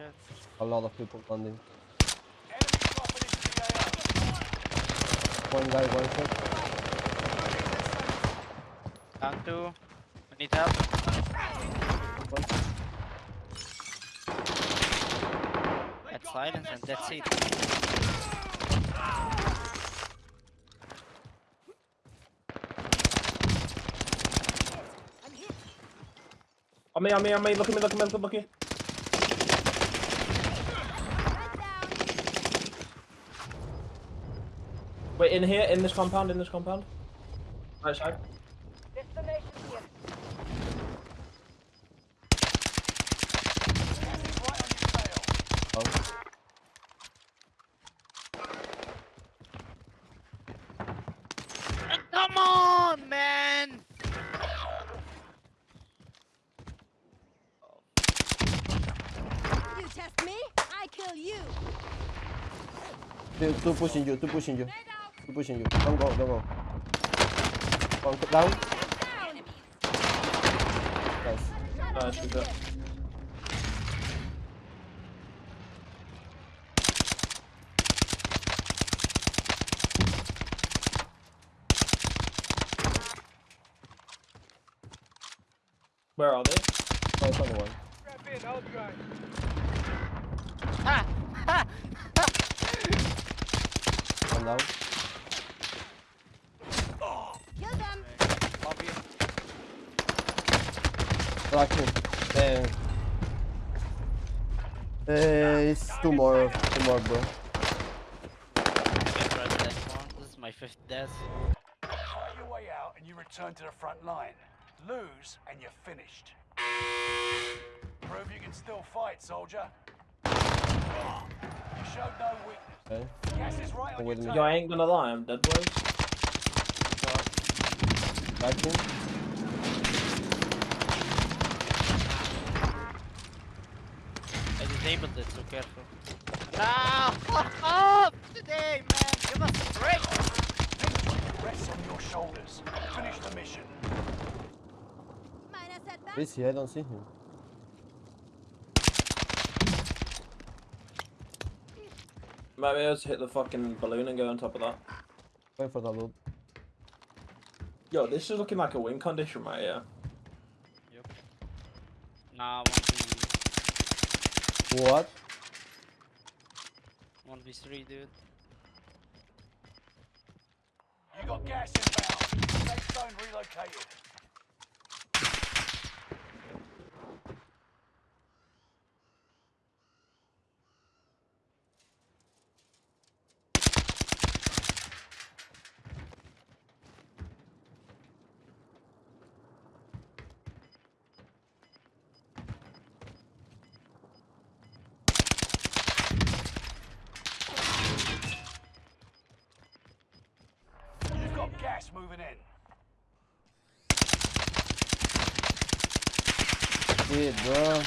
shit. A lot of people landing. Enemy dropping into the AO. One guy, one shot. Down two. We need help. One. That's silence and that's it. On me, on me, on me. Look at me, look at me, look at me. Look at me. Wait, in here, in this compound, in this compound. Right side. Destination here. Enemy's right on your tail. Come on, man! You test me, I kill you. Two, two pushing you, two pushing you. Two pushing you. Don't go, don't go. One c- down. Down. Nice. Ah, shoot that. Where are they? Oh, it's only one. Ha! Ha! One down. Kill them. Love you. Blocking. Damn. Uh, it's two more, two more, bro. Get rid of that one. This is my fifth death. Fight your way out and you return to the front line. Lose and you're finished. Prove you can still fight, soldier. You showed no weakness. Okay. Gas is right on your. Yo. I ain't gonna lie, I'm dead boys. Blocking. I disabled it, so careful. No! Today, man! Give us a break! Rests on your shoulders. Finish the mission. Minor setback. Busy, I don't see him. Maybe let's hit the fucking balloon and go on top of that. Wait for the loot. Yo, this is looking like a win condition right here. Yep. Nah, 1v... What? 1v3, dude. You got gas inbound. Safe zone relocated. You've got gas moving in. Shit, bro.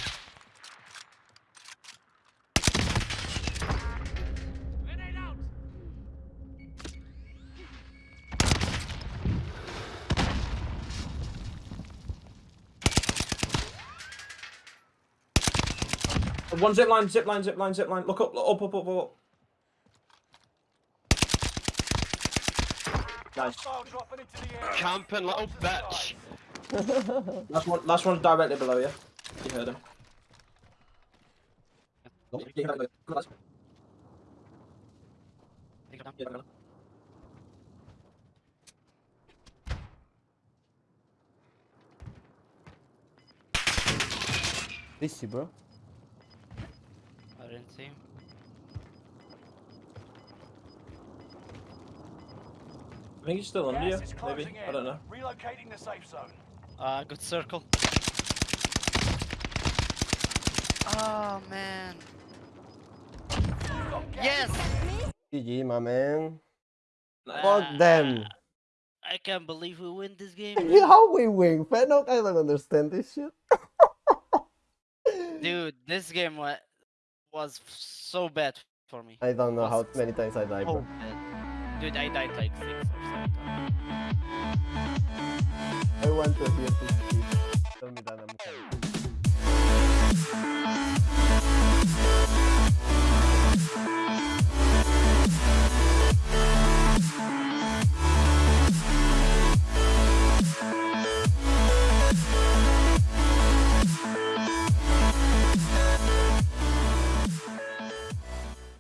One zip line, zip line, zip line, zip line. Look up, look up, up, up, up. Nice. Hostile dropping into the area. Camping little bitch. Last one, last one's directly below you. You heard him. Nope. You heard him. Good, lads. Take it down. Yeah, no. Busy, bro. I didn't see him. I think he's still under you, maybe. closing I don't know. in. Relocating the safe zone. Uh, good circle. Oh, man. You've got gas Yes! GG, my man. Nice. Fuck them. I can't believe we win this game. How we win? Fennec, I don't understand this shit. Dude, this game wa- was so bad for me. I don't know how many times I died, so bro. bad. Dude, I died like six or seven times. I want to hear this